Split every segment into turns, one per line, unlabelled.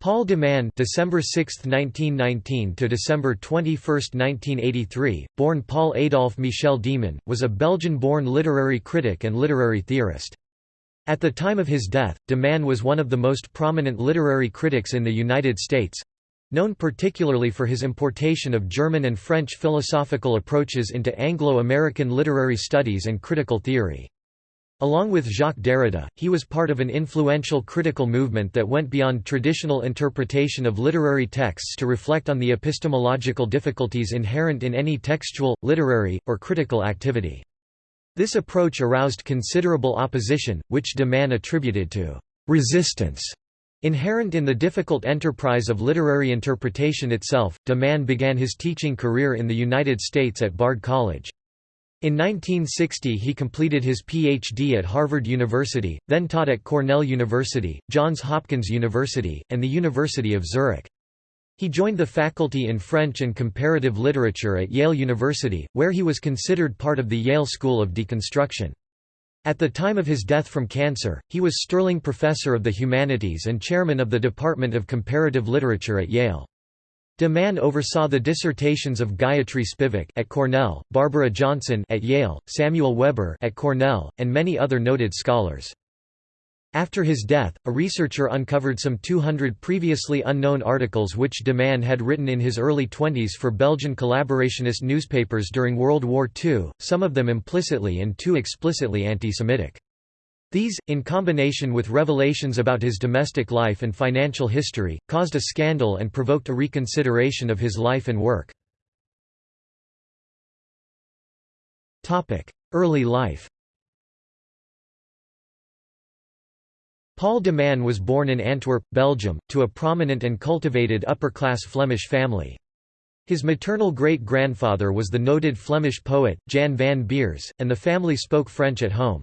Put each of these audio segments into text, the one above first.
Paul de Man December 6, 1919 to December 21, 1983, born Paul Adolphe Michel Deman, was a Belgian-born literary critic and literary theorist. At the time of his death, de Man was one of the most prominent literary critics in the United States—known particularly for his importation of German and French philosophical approaches into Anglo-American literary studies and critical theory. Along with Jacques Derrida, he was part of an influential critical movement that went beyond traditional interpretation of literary texts to reflect on the epistemological difficulties inherent in any textual, literary, or critical activity. This approach aroused considerable opposition, which de Man attributed to «resistance» Inherent in the difficult enterprise of literary interpretation itself, de Man began his teaching career in the United States at Bard College. In 1960 he completed his Ph.D. at Harvard University, then taught at Cornell University, Johns Hopkins University, and the University of Zurich. He joined the faculty in French and Comparative Literature at Yale University, where he was considered part of the Yale School of Deconstruction. At the time of his death from cancer, he was Sterling Professor of the Humanities and Chairman of the Department of Comparative Literature at Yale. De Man oversaw the dissertations of Gayatri Spivak at Cornell, Barbara Johnson at Yale, Samuel Weber at Cornell, and many other noted scholars. After his death, a researcher uncovered some 200 previously unknown articles which de Man had written in his early twenties for Belgian collaborationist newspapers during World War II, some of them implicitly and too explicitly anti-Semitic. These, in combination with revelations about his domestic life and financial history, caused a scandal and provoked a reconsideration of his life and work. Early life Paul de Man was born in Antwerp, Belgium, to a prominent and cultivated upper-class Flemish family. His maternal great-grandfather was the noted Flemish poet, Jan van Beers, and the family spoke French at home.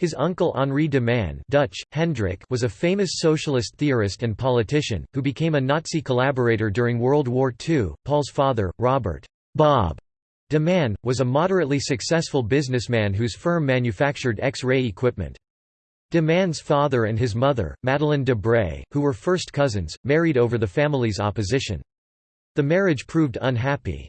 His uncle Henri de Man Dutch, Hendrik was a famous socialist theorist and politician, who became a Nazi collaborator during World War II. Paul's father, Robert Bob de Man, was a moderately successful businessman whose firm manufactured X-ray equipment. De Man's father and his mother, Madeleine de Braey, who were first cousins, married over the family's opposition. The marriage proved unhappy.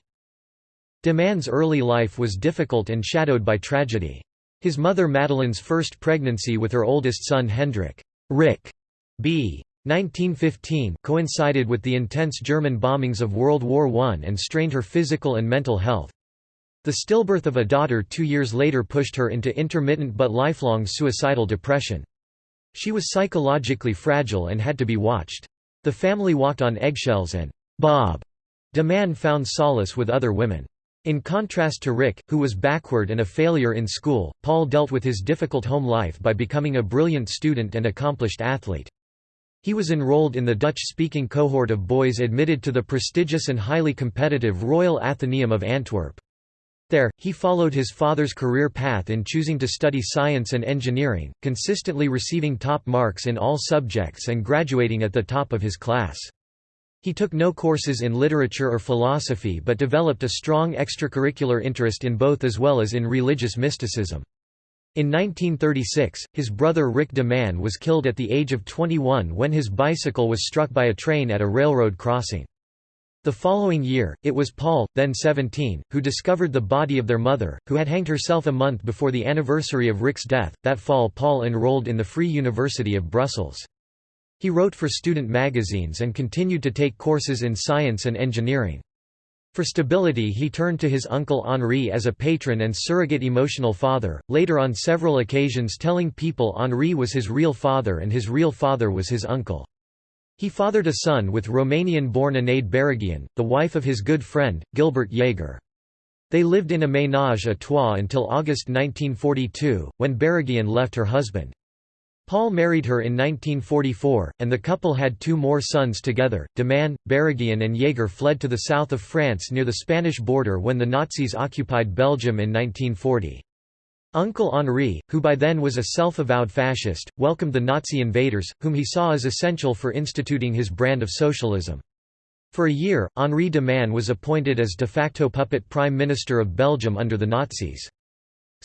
De Man's early life was difficult and shadowed by tragedy. His mother Madeleine's first pregnancy with her oldest son Hendrik Rick B. 1915 coincided with the intense German bombings of World War I and strained her physical and mental health. The stillbirth of a daughter two years later pushed her into intermittent but lifelong suicidal depression. She was psychologically fragile and had to be watched. The family walked on eggshells and Bob de Man found solace with other women. In contrast to Rick, who was backward and a failure in school, Paul dealt with his difficult home life by becoming a brilliant student and accomplished athlete. He was enrolled in the Dutch-speaking cohort of boys admitted to the prestigious and highly competitive Royal Athenaeum of Antwerp. There, he followed his father's career path in choosing to study science and engineering, consistently receiving top marks in all subjects and graduating at the top of his class. He took no courses in literature or philosophy but developed a strong extracurricular interest in both as well as in religious mysticism. In 1936, his brother Rick de Man was killed at the age of 21 when his bicycle was struck by a train at a railroad crossing. The following year, it was Paul, then 17, who discovered the body of their mother, who had hanged herself a month before the anniversary of Rick's death. That fall, Paul enrolled in the Free University of Brussels. He wrote for student magazines and continued to take courses in science and engineering. For stability he turned to his uncle Henri as a patron and surrogate emotional father, later on several occasions telling people Henri was his real father and his real father was his uncle. He fathered a son with Romanian-born Anaïd Baragian, the wife of his good friend, Gilbert Jaeger. They lived in a ménage à trois until August 1942, when Baragian left her husband. Paul married her in 1944, and the couple had two more sons together. De Man, Baragian, and Jaeger fled to the south of France near the Spanish border when the Nazis occupied Belgium in 1940. Uncle Henri, who by then was a self-avowed fascist, welcomed the Nazi invaders, whom he saw as essential for instituting his brand of socialism. For a year, Henri de Man was appointed as de facto puppet prime minister of Belgium under the Nazis.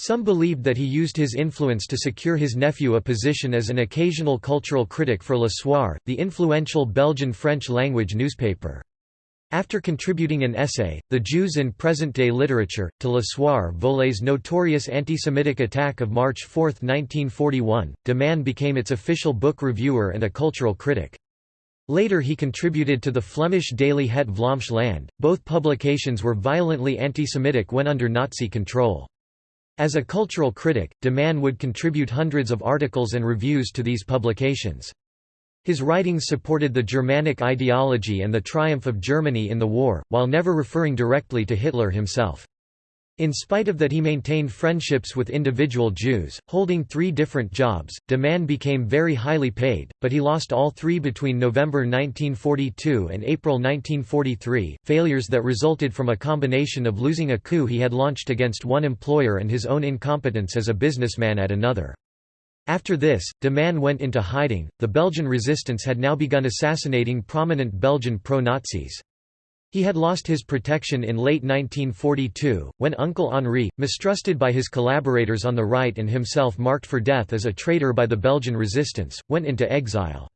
Some believed that he used his influence to secure his nephew a position as an occasional cultural critic for Le Soir, the influential Belgian French-language newspaper. After contributing an essay, The Jews in Present-Day Literature, to Le Soir Volé's notorious anti-Semitic attack of March 4, 1941, de Man became its official book reviewer and a cultural critic. Later he contributed to the Flemish daily Het Vlaams Land. Both publications were violently anti-Semitic when under Nazi control. As a cultural critic, de Man would contribute hundreds of articles and reviews to these publications. His writings supported the Germanic ideology and the triumph of Germany in the war, while never referring directly to Hitler himself. In spite of that he maintained friendships with individual Jews, holding three different jobs, de Man became very highly paid, but he lost all three between November 1942 and April 1943, failures that resulted from a combination of losing a coup he had launched against one employer and his own incompetence as a businessman at another. After this, de Man went into hiding. The Belgian resistance had now begun assassinating prominent Belgian pro-Nazis. He had lost his protection in late 1942, when Uncle Henri, mistrusted by his collaborators on the right and himself marked for death as a traitor by the Belgian resistance, went into exile.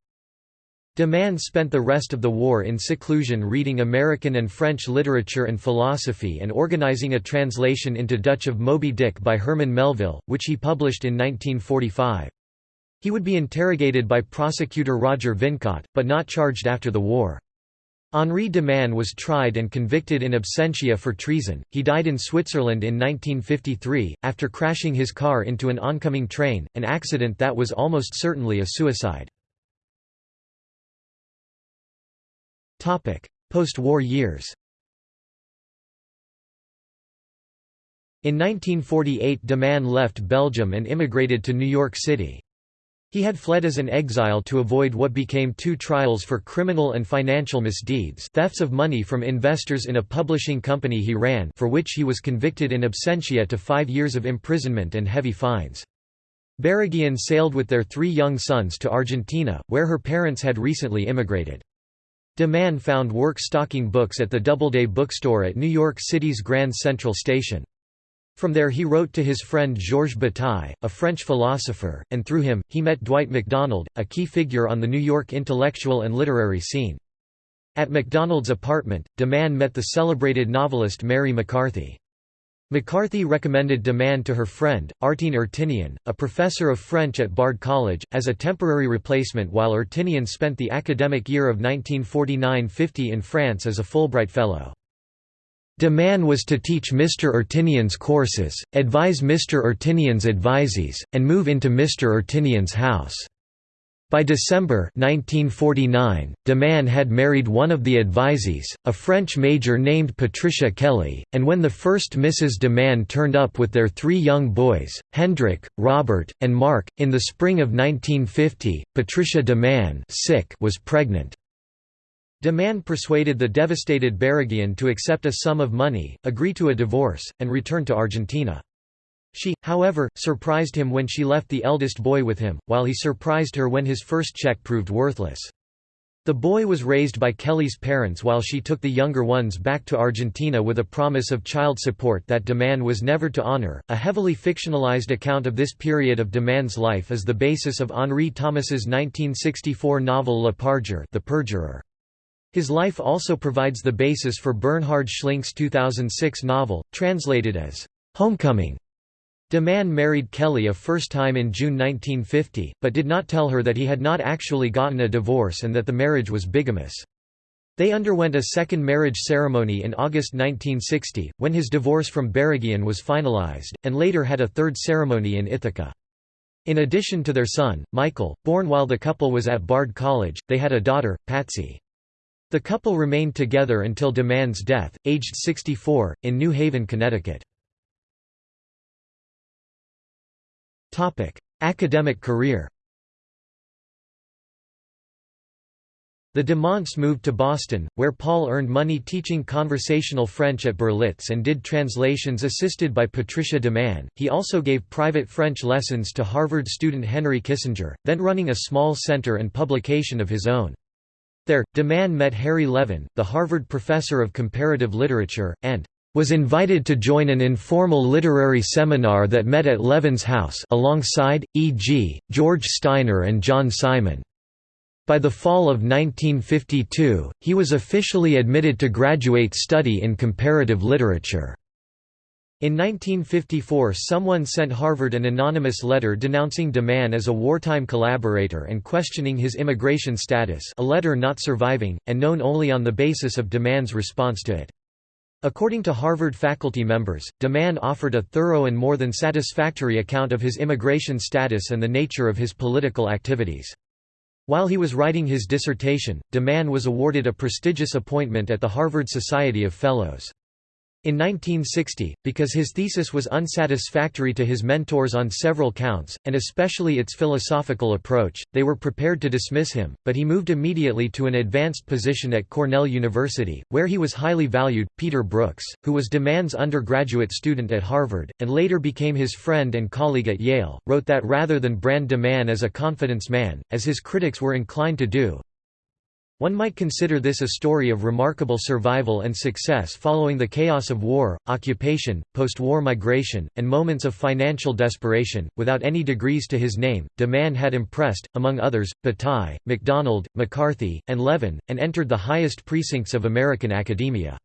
De Man spent the rest of the war in seclusion reading American and French literature and philosophy and organizing a translation into Dutch of Moby Dick by Herman Melville, which he published in 1945. He would be interrogated by prosecutor Roger Vincot, but not charged after the war. Henri de Man was tried and convicted in absentia for treason. He died in Switzerland in 1953, after crashing his car into an oncoming train, an accident that was almost certainly a suicide. Post-war years In 1948 de Man left Belgium and immigrated to New York City. He had fled as an exile to avoid what became two trials for criminal and financial misdeeds thefts of money from investors in a publishing company he ran for which he was convicted in absentia to five years of imprisonment and heavy fines. Baraguian sailed with their three young sons to Argentina, where her parents had recently immigrated. De Man found work stocking books at the Doubleday bookstore at New York City's Grand Central Station. From there he wrote to his friend Georges Bataille, a French philosopher, and through him, he met Dwight MacDonald, a key figure on the New York intellectual and literary scene. At MacDonald's apartment, de Man met the celebrated novelist Mary McCarthy. McCarthy recommended de Man to her friend, Artine Artinian, a professor of French at Bard College, as a temporary replacement while Artinian spent the academic year of 1949–50 in France as a Fulbright Fellow. De Man was to teach Mr. Artinian's courses, advise Mr. Artinian's advisees, and move into Mr. Artinian's house. By December 1949, de Man had married one of the advisees, a French major named Patricia Kelly, and when the first Mrs. de Man turned up with their three young boys, Hendrik, Robert, and Mark, in the spring of 1950, Patricia de Man was pregnant. De Man persuaded the devastated Baraguian to accept a sum of money, agree to a divorce, and return to Argentina. She, however, surprised him when she left the eldest boy with him, while he surprised her when his first check proved worthless. The boy was raised by Kelly's parents while she took the younger ones back to Argentina with a promise of child support that de Man was never to honor. A heavily fictionalized account of this period of de Man's life is the basis of Henri Thomas's 1964 novel Le Parjure, The Perjurer. His life also provides the basis for Bernhard Schlink's 2006 novel, translated as Homecoming. De Man married Kelly a first time in June 1950, but did not tell her that he had not actually gotten a divorce and that the marriage was bigamous. They underwent a second marriage ceremony in August 1960, when his divorce from Baraguian was finalized, and later had a third ceremony in Ithaca. In addition to their son, Michael, born while the couple was at Bard College, they had a daughter, Patsy. The couple remained together until de Man's death, aged 64, in New Haven, Connecticut. Academic career The de Mans moved to Boston, where Paul earned money teaching conversational French at Berlitz and did translations assisted by Patricia de Man. He also gave private French lessons to Harvard student Henry Kissinger, then running a small center and publication of his own. There, de Man met Harry Levin, the Harvard professor of comparative literature, and was invited to join an informal literary seminar that met at Levin's house alongside, e.g., George Steiner and John Simon. By the fall of 1952, he was officially admitted to graduate study in comparative literature. In 1954 someone sent Harvard an anonymous letter denouncing de Man as a wartime collaborator and questioning his immigration status a letter not surviving, and known only on the basis of de Man's response to it. According to Harvard faculty members, de Man offered a thorough and more than satisfactory account of his immigration status and the nature of his political activities. While he was writing his dissertation, de Man was awarded a prestigious appointment at the Harvard Society of Fellows. In 1960, because his thesis was unsatisfactory to his mentors on several counts, and especially its philosophical approach, they were prepared to dismiss him, but he moved immediately to an advanced position at Cornell University, where he was highly valued. Peter Brooks, who was de Man's undergraduate student at Harvard, and later became his friend and colleague at Yale, wrote that rather than brand de Man as a confidence man, as his critics were inclined to do, one might consider this a story of remarkable survival and success following the chaos of war, occupation, post-war migration, and moments of financial desperation. Without any degrees to his name, de Man had impressed, among others, Bataille, MacDonald, McCarthy, and Levin, and entered the highest precincts of American academia.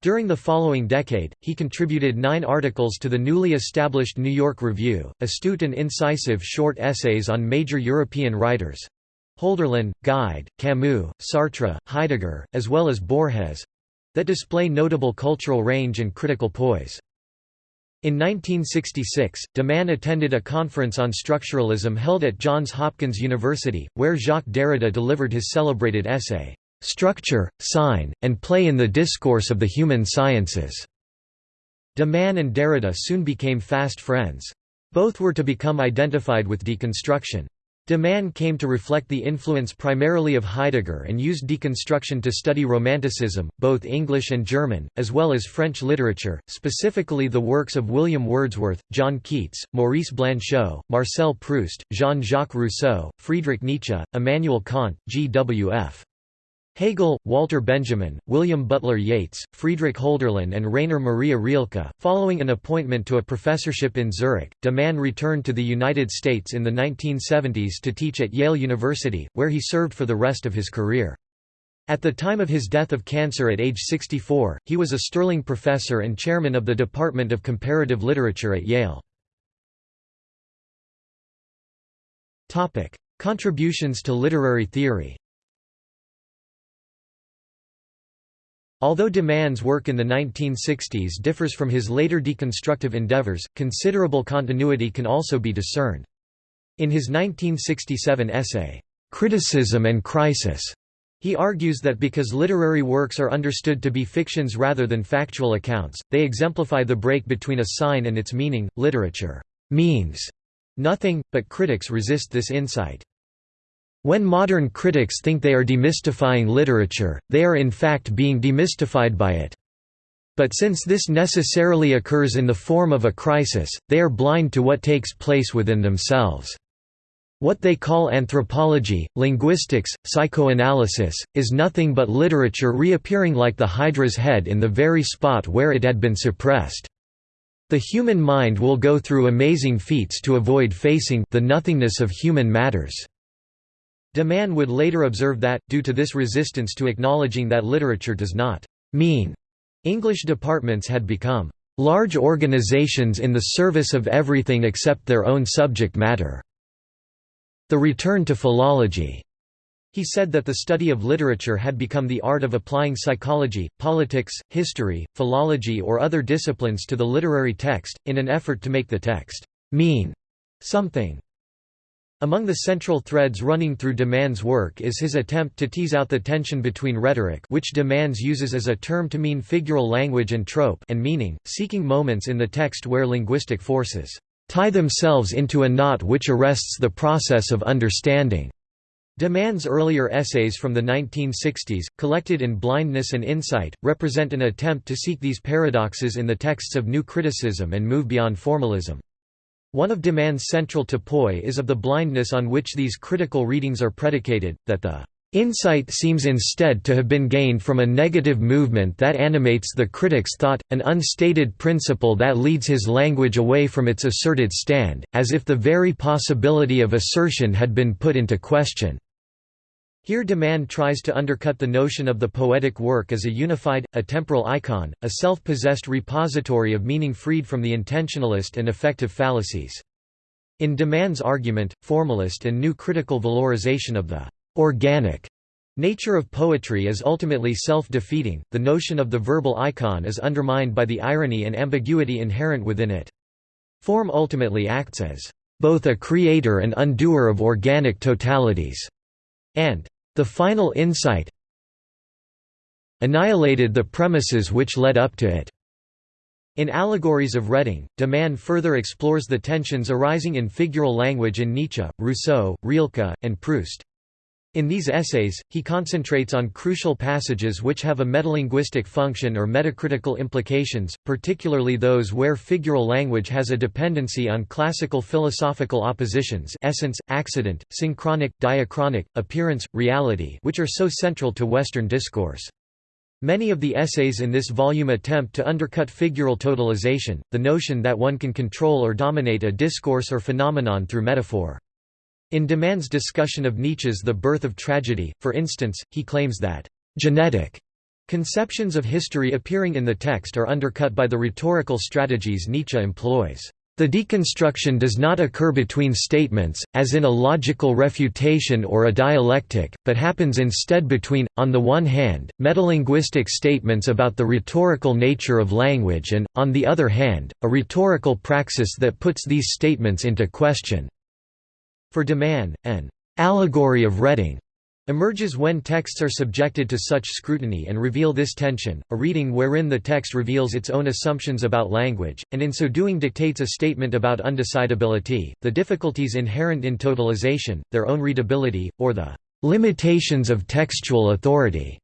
During the following decade, he contributed nine articles to the newly established New York Review, astute and incisive short essays on major European writers, Hölderlin, Gide, Camus, Sartre, Heidegger, as well as Borges—that display notable cultural range and critical poise. In 1966, de Man attended a conference on structuralism held at Johns Hopkins University, where Jacques Derrida delivered his celebrated essay, "'Structure, Sign, and Play in the Discourse of the Human Sciences". De Man and Derrida soon became fast friends. Both were to become identified with deconstruction. De Man came to reflect the influence primarily of Heidegger and used deconstruction to study Romanticism, both English and German, as well as French literature, specifically the works of William Wordsworth, John Keats, Maurice Blanchot, Marcel Proust, Jean-Jacques Rousseau, Friedrich Nietzsche, Immanuel Kant, G.W.F. Hegel, Walter Benjamin, William Butler Yeats, Friedrich Hölderlin and Rainer Maria Rilke. Following an appointment to a professorship in Zurich, de Man returned to the United States in the 1970s to teach at Yale University, where he served for the rest of his career. At the time of his death of cancer at age 64, he was a Sterling Professor and Chairman of the Department of Comparative Literature at Yale. Contributions to literary theory Although de Man's work in the 1960s differs from his later deconstructive endeavors, considerable continuity can also be discerned. In his 1967 essay, "'Criticism and Crisis' He argues that because literary works are understood to be fictions rather than factual accounts, they exemplify the break between a sign and its meaning. Literature means nothing, but critics resist this insight. When modern critics think they are demystifying literature, they are in fact being demystified by it. But since this necessarily occurs in the form of a crisis, they are blind to what takes place within themselves. What they call anthropology, linguistics, psychoanalysis, is nothing but literature reappearing like the Hydra's head in the very spot where it had been suppressed. The human mind will go through amazing feats to avoid facing the nothingness of human matters. De Man would later observe that, due to this resistance to acknowledging that literature does not mean, English departments had become large organizations in the service of everything except their own subject matter. The return to philology. He said that the study of literature had become the art of applying psychology, politics, history, philology or other disciplines to the literary text, in an effort to make the text mean something. Among the central threads running through de Man's work is his attempt to tease out the tension between rhetoric which de Man uses as a term to mean figural language and trope and meaning, seeking moments in the text where linguistic forces tie themselves into a knot which arrests the process of understanding. De Man's earlier essays from the 1960s, collected in Blindness and Insight, represent an attempt to seek these paradoxes in the texts of new criticism and move beyond formalism. One of de Man's central to Poi is of the blindness on which these critical readings are predicated, that the Insight seems instead to have been gained from a negative movement that animates the critic's thought, an unstated principle that leads his language away from its asserted stand, as if the very possibility of assertion had been put into question. Here de Man tries to undercut the notion of the poetic work as a unified, atemporal icon, a self-possessed repository of meaning freed from the intentionalist and affective fallacies. In de Man's argument, formalist and new critical valorization of the organic nature of poetry is ultimately self-defeating, the notion of the verbal icon is undermined by the irony and ambiguity inherent within it. Form ultimately acts as both a creator and undoer of organic totalities, and the final insight annihilated the premises which led up to it. In Allegories of Reading, de Man further explores the tensions arising in figural language in Nietzsche, Rousseau, Rilke, and Proust. In these essays, he concentrates on crucial passages which have a metalinguistic function or metacritical implications, particularly those where figural language has a dependency on classical philosophical oppositions essence, accident, synchronic, diachronic, appearance, reality which are so central to Western discourse. Many of the essays in this volume attempt to undercut figural totalization, the notion that one can control or dominate a discourse or phenomenon through metaphor. In de Man's discussion of Nietzsche's The Birth of Tragedy, for instance, he claims that «genetic» conceptions of history appearing in the text are undercut by the rhetorical strategies Nietzsche employs. The deconstruction does not occur between statements, as in a logical refutation or a dialectic, but happens instead between, on the one hand, metalinguistic statements about the rhetorical nature of language and, on the other hand, a rhetorical praxis that puts these statements into question. For de Man, an allegory of Reading emerges when texts are subjected to such scrutiny and reveal this tension, a reading wherein the text reveals its own assumptions about language, and in so doing dictates a statement about undecidability, the difficulties inherent in totalization, their own readability, or the limitations of textual authority.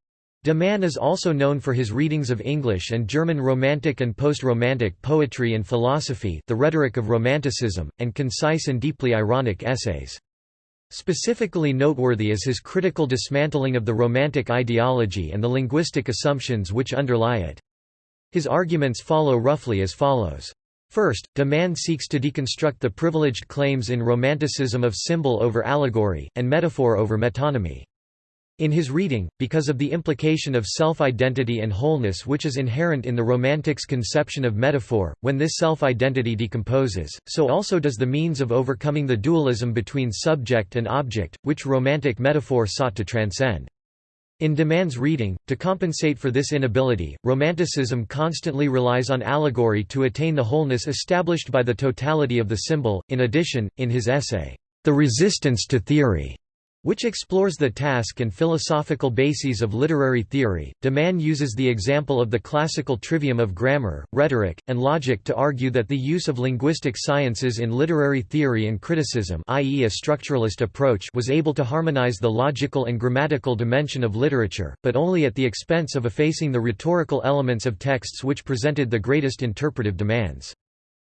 De Man is also known for his readings of English and German Romantic and post-Romantic poetry and philosophy the rhetoric of Romanticism, and concise and deeply ironic essays. Specifically noteworthy is his critical dismantling of the Romantic ideology and the linguistic assumptions which underlie it. His arguments follow roughly as follows. First, de Man seeks to deconstruct the privileged claims in Romanticism of symbol over allegory, and metaphor over metonymy. In his reading, because of the implication of self-identity and wholeness which is inherent in the Romantics' conception of metaphor, when this self-identity decomposes, so also does the means of overcoming the dualism between subject and object, which Romantic metaphor sought to transcend. In de Man's reading, to compensate for this inability, Romanticism constantly relies on allegory to attain the wholeness established by the totality of the symbol. In addition, in his essay, The Resistance to Theory, which explores the task and philosophical bases of literary theory. De Man uses the example of the classical trivium of grammar, rhetoric, and logic to argue that the use of linguistic sciences in literary theory and criticism, i.e., a structuralist approach, was able to harmonize the logical and grammatical dimension of literature, but only at the expense of effacing the rhetorical elements of texts which presented the greatest interpretive demands.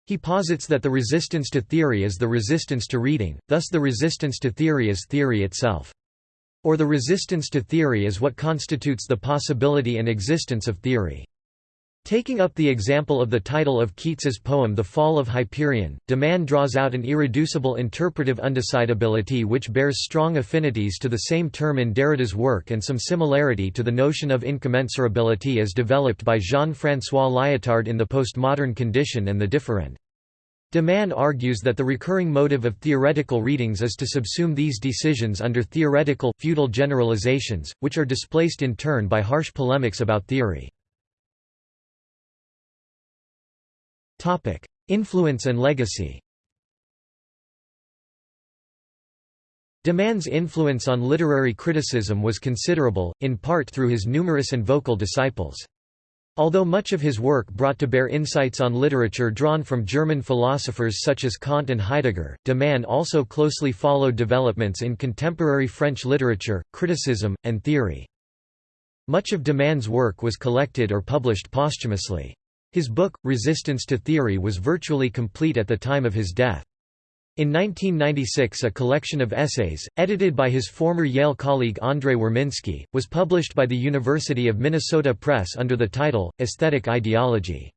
He posits that the resistance to theory is the resistance to reading, thus the resistance to theory is theory itself. Or the resistance to theory is what constitutes the possibility and existence of theory. Taking up the example of the title of Keats's poem The Fall of Hyperion, de Man draws out an irreducible interpretive undecidability which bears strong affinities to the same term in Derrida's work and some similarity to the notion of incommensurability as developed by Jean-François Lyotard in The Postmodern Condition and the Differend. De Man argues that the recurring motive of theoretical readings is to subsume these decisions under theoretical, feudal generalizations, which are displaced in turn by harsh polemics about theory. Influence and legacy De Man's influence on literary criticism was considerable, in part through his numerous and vocal disciples. Although much of his work brought to bear insights on literature drawn from German philosophers such as Kant and Heidegger, de Man also closely followed developments in contemporary French literature, criticism, and theory. Much of de Man's work was collected or published posthumously. His book, Resistance to Theory was virtually complete at the time of his death. In 1996 a collection of essays, edited by his former Yale colleague Andrei Warminski, was published by the University of Minnesota Press under the title, Aesthetic Ideology.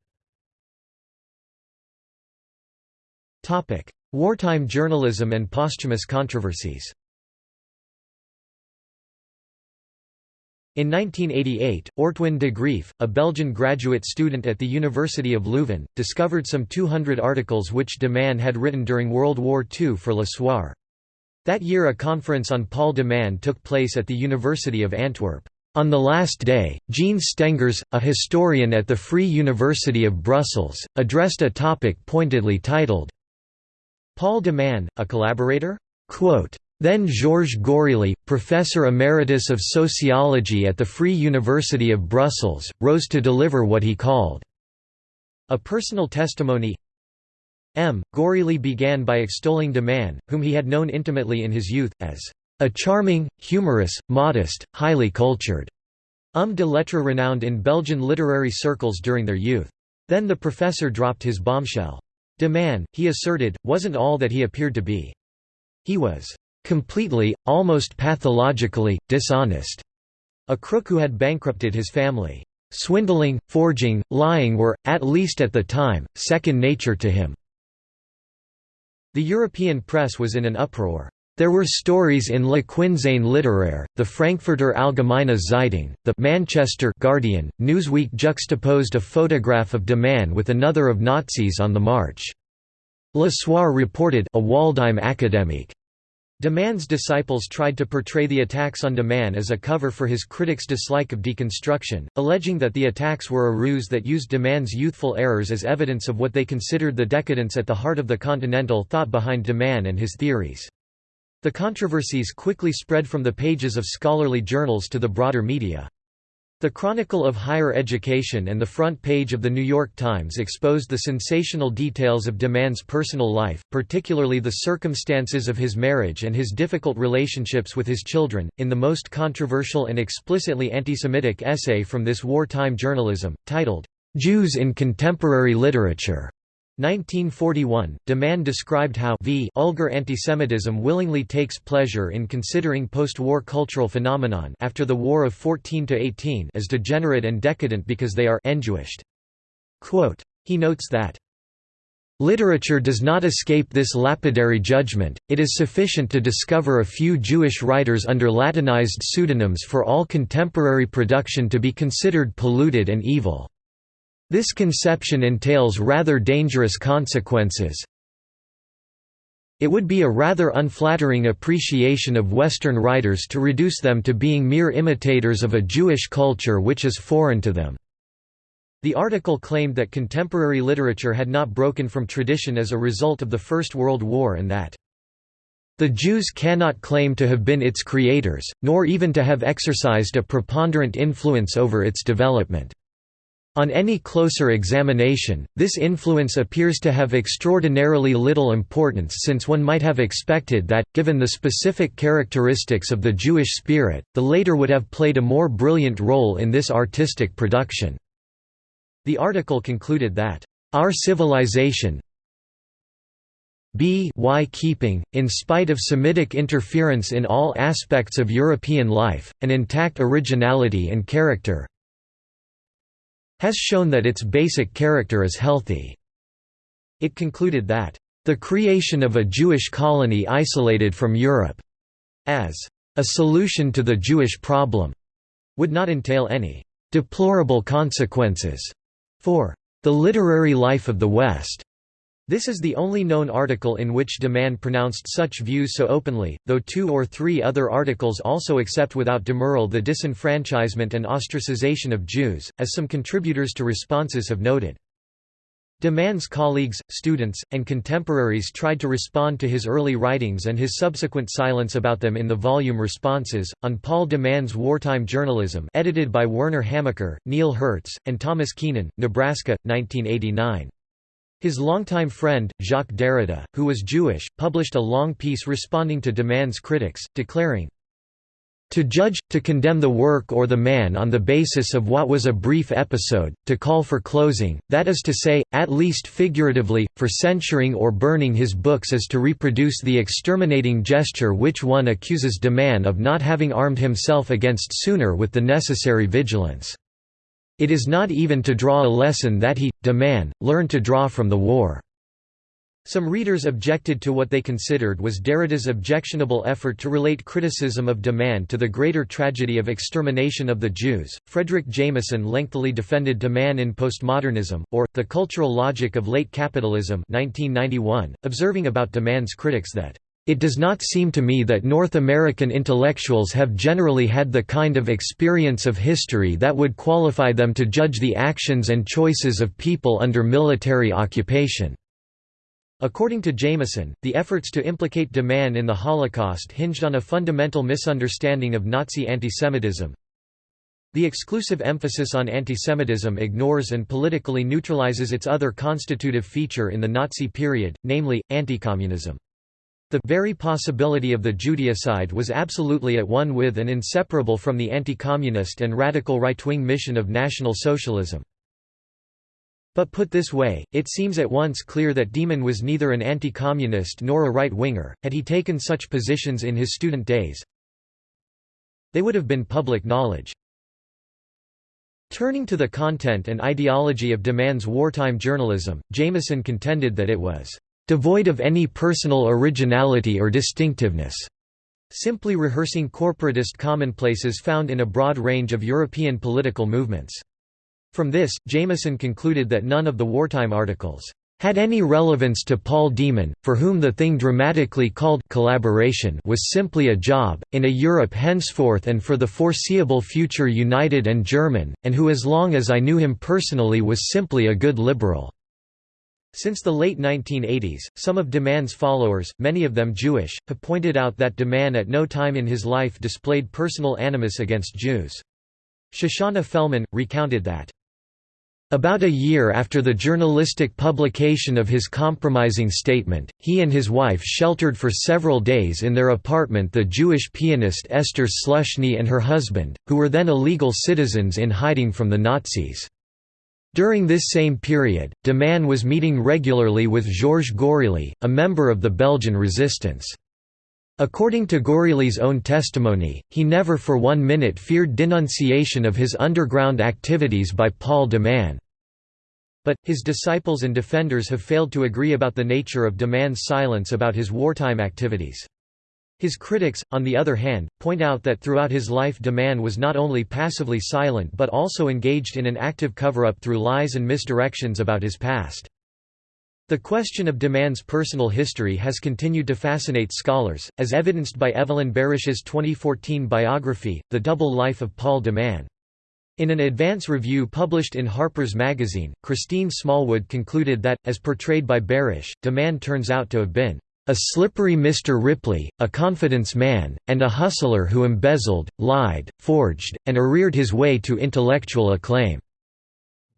Wartime journalism and posthumous controversies In 1988, Ortwin de Graef, a Belgian graduate student at the University of Leuven, discovered some 200 articles which de Man had written during World War II for Le Soir. That year a conference on Paul de Man took place at the University of Antwerp. On the last day, Jean Stengers, a historian at the Free University of Brussels, addressed a topic pointedly titled, Paul de Man, a collaborator? Quote, then Georges Gourely, professor emeritus of sociology at the Free University of Brussels, rose to deliver what he called a personal testimony. M. Gourely began by extolling de Man, whom he had known intimately in his youth, as a charming, humorous, modest, highly cultured homme de lettres renowned in Belgian literary circles during their youth. Then the professor dropped his bombshell. De Man, he asserted, wasn't all that he appeared to be. He was completely, almost pathologically, dishonest. A crook who had bankrupted his family. Swindling, forging, lying were, at least at the time, second nature to him. The European press was in an uproar. There were stories in Le Quinzaine littéraire, the Frankfurter Allgemeine Zeitung, the Manchester Guardian, Newsweek juxtaposed a photograph of de Man with another of Nazis on the march. Le Soir reported a Waldheim academique De Man's disciples tried to portray the attacks on de Man as a cover for his critics' dislike of deconstruction, alleging that the attacks were a ruse that used de Man's youthful errors as evidence of what they considered the decadence at the heart of the continental thought behind de Man and his theories. The controversies quickly spread from the pages of scholarly journals to the broader media. The Chronicle of Higher Education and the front page of The New York Times exposed the sensational details of de Man's personal life, particularly the circumstances of his marriage and his difficult relationships with his children, in the most controversial and explicitly anti-Semitic essay from this wartime journalism, titled, "'Jews in Contemporary Literature' 1941, de Man described how v vulgar antisemitism willingly takes pleasure in considering post-war cultural phenomenon after the War of 14–18 as degenerate and decadent because they are enjewished. Quote, he notes that, Literature does not escape this lapidary judgment, it is sufficient to discover a few Jewish writers under Latinized pseudonyms for all contemporary production to be considered polluted and evil. This conception entails rather dangerous consequences. It would be a rather unflattering appreciation of Western writers to reduce them to being mere imitators of a Jewish culture which is foreign to them. The article claimed that contemporary literature had not broken from tradition as a result of the First World War and that the Jews cannot claim to have been its creators, nor even to have exercised a preponderant influence over its development. On any closer examination, this influence appears to have extraordinarily little importance since one might have expected that, given the specific characteristics of the Jewish spirit, the later would have played a more brilliant role in this artistic production. The article concluded that, "...our civilization, b y keeping, in spite of Semitic interference in all aspects of European life, an intact originality and character has shown that its basic character is healthy. It concluded that, "...the creation of a Jewish colony isolated from Europe," as a solution to the Jewish problem, would not entail any deplorable consequences for the literary life of the West. This is the only known article in which de Man pronounced such views so openly, though two or three other articles also accept without demurral the disenfranchisement and ostracization of Jews, as some contributors to responses have noted. De Man's colleagues, students, and contemporaries tried to respond to his early writings and his subsequent silence about them in the volume Responses, on Paul de Man's Wartime Journalism edited by Werner Hamacher, Neil Hertz, and Thomas Keenan, Nebraska, 1989. His longtime friend, Jacques Derrida, who was Jewish, published a long piece responding to de Man's critics, declaring, To judge, to condemn the work or the man on the basis of what was a brief episode, to call for closing, that is to say, at least figuratively, for censuring or burning his books is to reproduce the exterminating gesture which one accuses de Man of not having armed himself against sooner with the necessary vigilance. It is not even to draw a lesson that he, de Man, learned to draw from the war. Some readers objected to what they considered was Derrida's objectionable effort to relate criticism of de Man to the greater tragedy of extermination of the Jews. Fredric Jameson lengthily defended de Man in Postmodernism, or, The Cultural Logic of Late Capitalism 1991, observing about de Man's critics that, it does not seem to me that North American intellectuals have generally had the kind of experience of history that would qualify them to judge the actions and choices of people under military occupation. According to Jameson, the efforts to implicate de Man in the Holocaust hinged on a fundamental misunderstanding of Nazi antisemitism. The exclusive emphasis on antisemitism ignores and politically neutralizes its other constitutive feature in the Nazi period, namely, anticommunism. The very possibility of the Judaicide was absolutely at one with and inseparable from the anti-communist and radical right-wing mission of National Socialism. But put this way, it seems at once clear that de Man was neither an anti-communist nor a right-winger, had he taken such positions in his student days. They would have been public knowledge. Turning to the content and ideology of de Man's wartime journalism, Jameson contended that it was devoid of any personal originality or distinctiveness, simply rehearsing corporatist commonplaces found in a broad range of European political movements. From this, Jameson concluded that none of the wartime articles had any relevance to Paul de Man, for whom the thing dramatically called collaboration was simply a job, in a Europe henceforth and for the foreseeable future united and German, and who as long as I knew him personally was simply a good liberal." Since the late 1980s, some of de Man's followers, many of them Jewish, have pointed out that de Man at no time in his life displayed personal animus against Jews. Shoshana Felman, recounted that about a year after the journalistic publication of his compromising statement, he and his wife sheltered for several days in their apartment the Jewish pianist Esther Sluszny and her husband, who were then illegal citizens in hiding from the Nazis. During this same period, de Man was meeting regularly with Georges Gourely, a member of the Belgian resistance. According to Gourely's own testimony, he never for one minute feared denunciation of his underground activities by Paul de Man. But, his disciples and defenders have failed to agree about the nature of de Man's silence about his wartime activities. His critics, on the other hand, point out that throughout his life de Man was not only passively silent but also engaged in an active cover-up through lies and misdirections about his past. The question of de Man's personal history has continued to fascinate scholars, as evidenced by Evelyn Barish's 2014 biography, The Double Life of Paul de Man. In an advance review published in Harper's Magazine, Christine Smallwood concluded that, as portrayed by Barish, de Man turns out to have been a slippery Mr. Ripley, a confidence man, and a hustler who embezzled, lied, forged, and arreared his way to intellectual acclaim.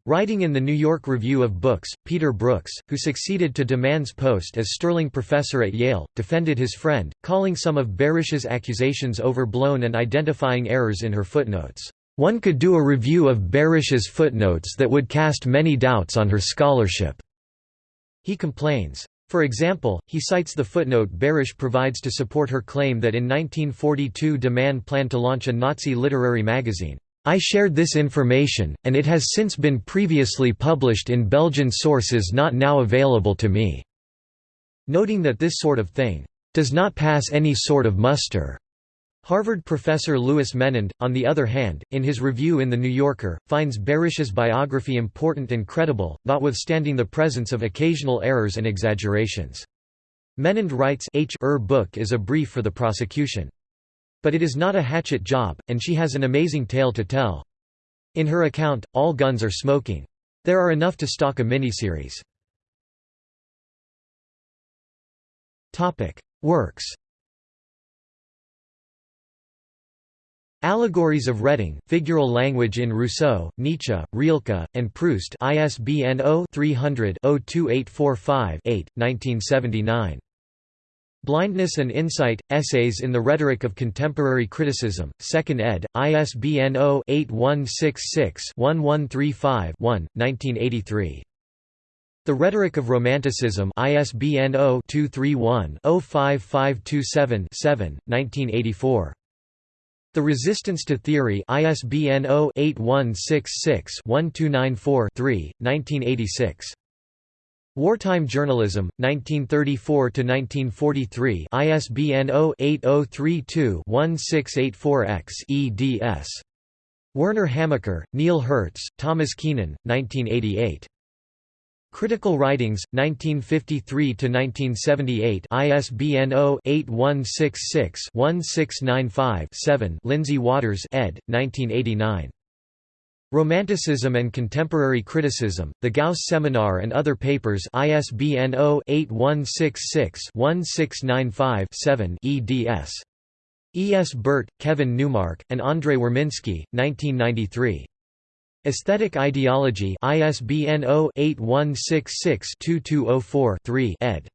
Writing in the New York Review of Books, Peter Brooks, who succeeded to de Man's post as Sterling Professor at Yale, defended his friend, calling some of Barish's accusations overblown and identifying errors in her footnotes. One could do a review of Barish's footnotes that would cast many doubts on her scholarship. He complains. For example, he cites the footnote Barish provides to support her claim that in 1942 de Man planned to launch a Nazi literary magazine. I shared this information, and it has since been previously published in Belgian sources not now available to me." Noting that this sort of thing, "...does not pass any sort of muster." Harvard professor Louis Menand, on the other hand, in his review in The New Yorker, finds Barish's biography important and credible, notwithstanding the presence of occasional errors and exaggerations. Menand writes H. Er book is a brief for the prosecution. But it is not a hatchet job, and she has an amazing tale to tell. In her account, all guns are smoking. There are enough to stock a miniseries. Works Allegories of Reading, Figural Language in Rousseau, Nietzsche, Rilke, and Proust ISBN 0-300-02845-8, 1979. Blindness and Insight, Essays in the Rhetoric of Contemporary Criticism, 2nd ed., ISBN 0-8166-1135-1, 1983. The Rhetoric of Romanticism ISBN 0-231-05527-7, 1984. The Resistance to Theory ISBN 0-8166-1294-3, 1986. Wartime Journalism, 1934–1943 ISBN 0-8032-1684-X eds. Werner Hamacher, Neil Hertz, Thomas Keenan, 1988. Critical Writings, 1953–1978 ISBN 0-8166-1695-7 Lindsay Waters ed., 1989. Romanticism and Contemporary Criticism, The Gauss Seminar and Other Papers ISBN 0-8166-1695-7 eds. E. S. Burt, Kevin Newmark, and Andrei Warminski, 1993. Aesthetic Ideology ISBN 0-8166-2204-3 ed.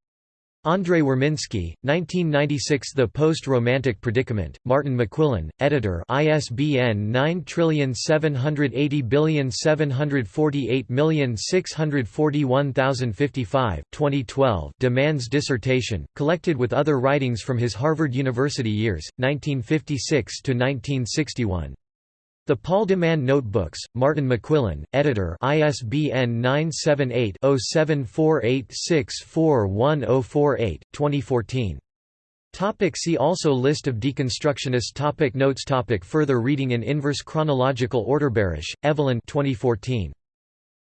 Andrei Warminski, 1996 The Post-Romantic Predicament, Martin McQuillan, editor ISBN 9780748641055 2012 de Man's dissertation, collected with other writings from his Harvard University years, 1956–1961. The Paul de Man Notebooks, Martin McQuillan, editor ISBN 978-0748641048, 2014. Topic see also List of deconstructionists topic Notes topic Further reading in inverse chronological order Barish, Evelyn 2014.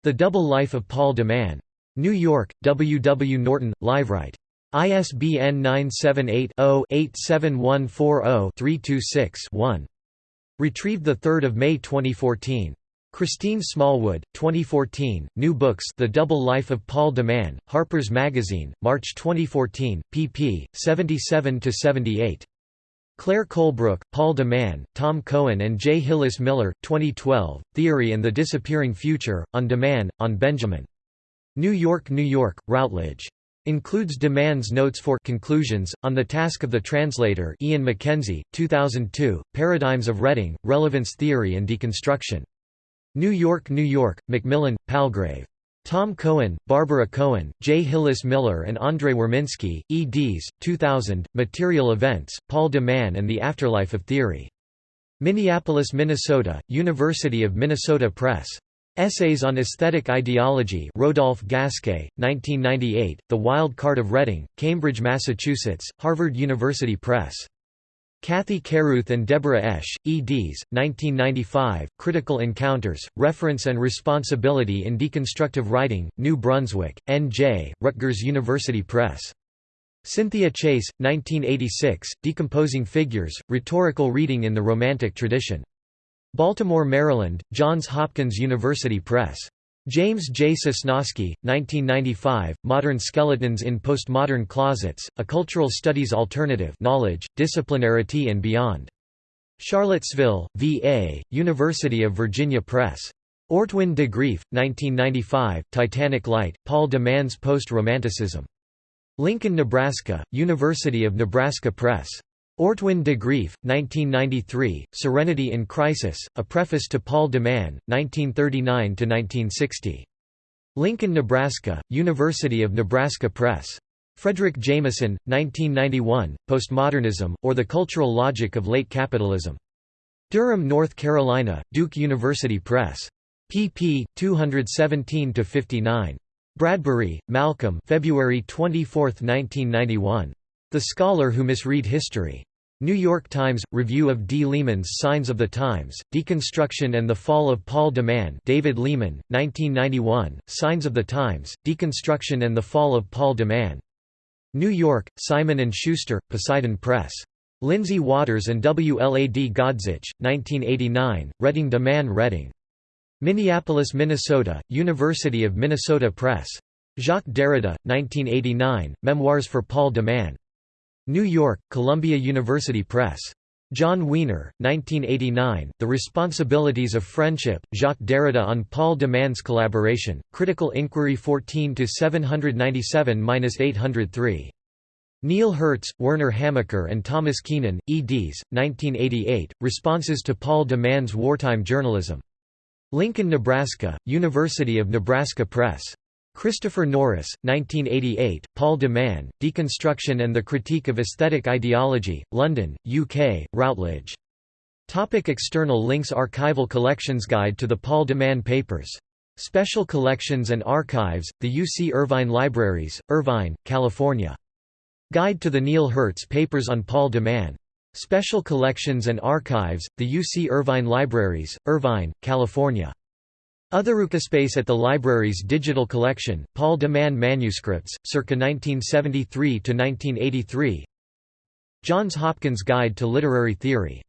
The Double Life of Paul de Man. New York, W. W. Norton, Liveright. ISBN 978 0 87140 326 1. Retrieved 3 May 2014. Christine Smallwood, 2014, New Books The Double Life of Paul de Man, Harper's Magazine, March 2014, pp. 77–78. Claire Colebrook, Paul de Man, Tom Cohen and J. Hillis Miller, 2012, Theory and the Disappearing Future, On de Man, on Benjamin. New York, New York, Routledge. Includes de Man's notes for conclusions, on the task of the translator Ian McKenzie, 2002, Paradigms of Reading, Relevance Theory and Deconstruction. New York, New York, Macmillan, Palgrave. Tom Cohen, Barbara Cohen, J. Hillis Miller and Andrei Warminski, eds. 2000, Material Events, Paul de Man and the Afterlife of Theory. Minneapolis, Minnesota, University of Minnesota Press. Essays on Aesthetic Ideology Rodolphe Gasché, 1998, The Wild Card of Reading, Cambridge, Massachusetts, Harvard University Press. Cathy Caruth and Deborah Esch, eds. 1995, Critical Encounters, Reference and Responsibility in Deconstructive Writing, New Brunswick, N.J., Rutgers University Press. Cynthia Chase, 1986, Decomposing Figures, Rhetorical Reading in the Romantic Tradition. Baltimore, Maryland, Johns Hopkins University Press. James J. Sosnoski, 1995, Modern Skeletons in Postmodern Closets, A Cultural Studies Alternative Knowledge, Disciplinarity and Beyond. Charlottesville, VA, University of Virginia Press. Ortwin de Graef, 1995, Titanic Light, Paul de Man's Post-Romanticism. Lincoln, Nebraska, University of Nebraska Press. Ortwin de Graef, 1993, Serenity in Crisis, A Preface to Paul de Man, 1939–1960. Lincoln, Nebraska, University of Nebraska Press. Fredric Jameson, 1991, Postmodernism, or the Cultural Logic of Late Capitalism. Durham, North Carolina, Duke University Press. pp. 217–59. Bradbury, Malcolm February 24, 1991. The Scholar Who Misread History. New York Times, Review of D. Lehman's Signs of the Times, Deconstruction and the Fall of Paul de Man David Lehman, 1991, Signs of the Times, Deconstruction and the Fall of Paul de Man. New York, Simon & Schuster, Poseidon Press. Lindsay Waters and W. L. A. D. Godzich, 1989, Reading de Man Reading. Minneapolis, Minnesota, University of Minnesota Press. Jacques Derrida, 1989, Memoirs for Paul de Man. New York, Columbia University Press. Jon Wiener, 1989, The Responsibilities of Friendship, Jacques Derrida on Paul de Man's Collaboration, Critical Inquiry 14 797-803. Neil Hertz, Werner Hamacher and Thomas Keenan, eds. 1988, Responses to Paul de Man's Wartime Journalism. Lincoln, Nebraska, University of Nebraska Press. Christopher Norris, 1988, Paul de Man, Deconstruction and the Critique of Aesthetic Ideology, London, UK, Routledge. Topic external links Archival Collections Guide to the Paul de Man Papers. Special Collections and Archives, the UC Irvine Libraries, Irvine, California. Guide to the Neil Hertz Papers on Paul de Man. Special Collections and Archives, the UC Irvine Libraries, Irvine, California. Otherukaspace at the library's digital collection, Paul de Man Manuscripts, circa 1973–1983 Johns Hopkins Guide to Literary Theory